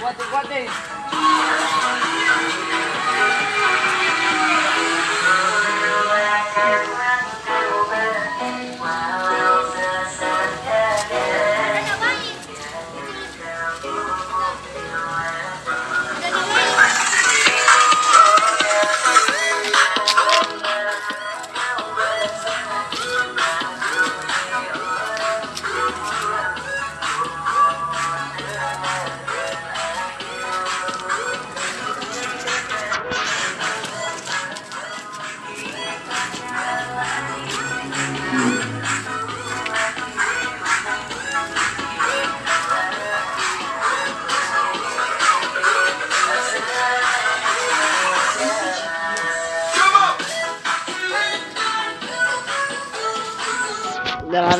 What, what day? that I